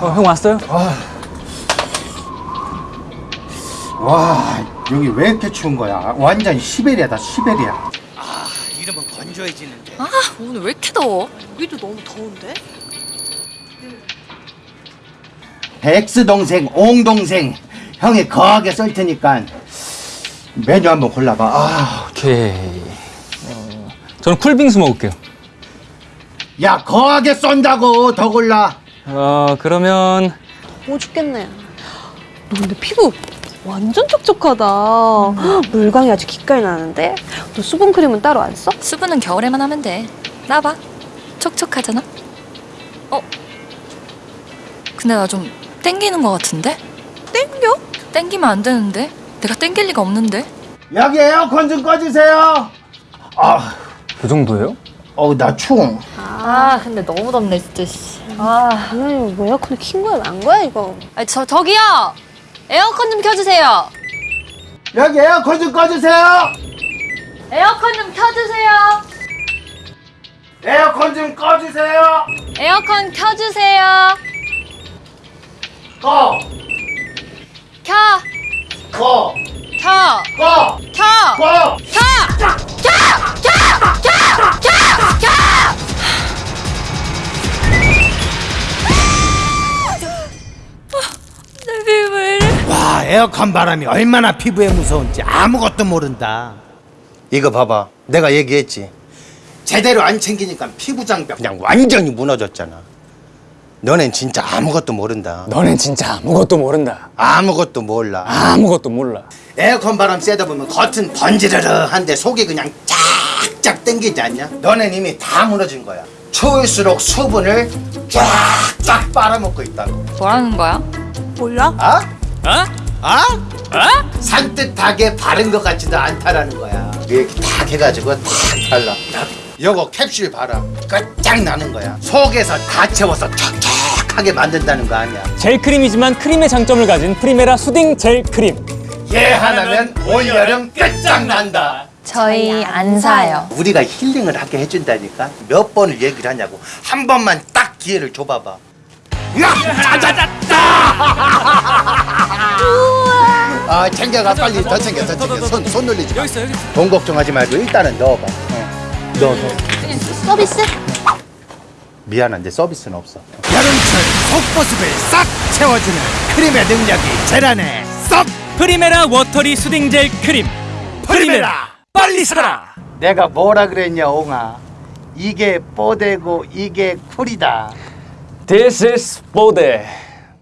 어, 형 왔어요? 아. 와 여기 왜 이렇게 추운 거야 완전 시베리아다 시베리아 아 이러면 건조해지는데 아 오늘 왜 이렇게 더워? 여기도 너무 더운데? 백스 동생 옹 동생 형이 거하게 쏠 테니까 메뉴 한번 골라봐 아. 오케이. 어, 저는 쿨빙수 먹을게요. 야 거하게 쏜다고 더 골라. 어, 그러면 오 죽겠네. 너 근데 피부 완전 촉촉하다. 물광이 아주 기깔 나는데? 너 수분 크림은 따로 안 써? 수분은 겨울에만 하면 돼. 나 봐. 촉촉하잖아. 어? 근데 나 좀 땡기는 것 같은데? 땡겨? 땡기면 안 되는데? 내가 땡길 리가 없는데? 여기 에어컨 좀 꺼주세요. 아, 그 정도예요? 어우 나 추워. 아 근데 너무 덥네 진짜 씨. 아, 뭐 에어컨을 킨 거야 만 거야 이거? 아니, 저 저기요. 에어컨 좀 켜주세요. 여기 에어컨 좀 꺼주세요. 에어컨 좀 켜주세요. 에어컨 좀 꺼주세요. 에어컨 켜주세요. 꺼, 에어컨 바람이 얼마나 피부에 무서운지 아무것도 모른다. 이거 봐봐. 내가 얘기했지. 제대로 안 챙기니까 피부 장벽 그냥 완전히 무너졌잖아. 너넨 진짜 아무것도 모른다. 너넨 진짜 아무것도 모른다. 아무것도 몰라. 아무것도 몰라. 에어컨 바람 쐬다 보면 겉은 번지르르한데 속이 그냥 쫙쫙 땡기지 않냐? 너넨 이미 다 무너진 거야. 추울수록 수분을 쫙쫙 빨아먹고 있다고. 뭐라는 거야? 몰라? 아? 어? 아? 어? 산뜻하게 바른 것 같지도 않다라는 거야. 이렇게 탁 해가지고 탁 발라. 요거 캡슐 봐라. 끝장 나는 거야. 속에서 다 채워서 촉촉하게 만든다는 거 아니야. 젤 크림이지만 크림의 장점을 가진 프리메라 soothing 젤 크림. 얘 하나면 올 여름 끝장 난다. 저희 안 사요. 우리가 힐링을 하게 해준다니까 몇 번을 얘기를 하냐고 한 번만 딱 기회를 줘봐봐 아 챙겨가 빨리 더 챙겨 더 챙겨 손, 손 놀리지 마. 있어, 여기 있어. 돈 걱정하지 말고 일단은 넣어봐 어. 넣어 넣어 서비스? 미안한데 서비스는 없어 여름철 속보습을 싹 채워주는 크림의 능력이 지라네 싹 프리메라 watery soothing 젤 크림. 프리메라 빨리 사라. 내가 뭐라 그랬냐 옹아 이게 뽀대고 이게 쿨이다 This is 뽀대.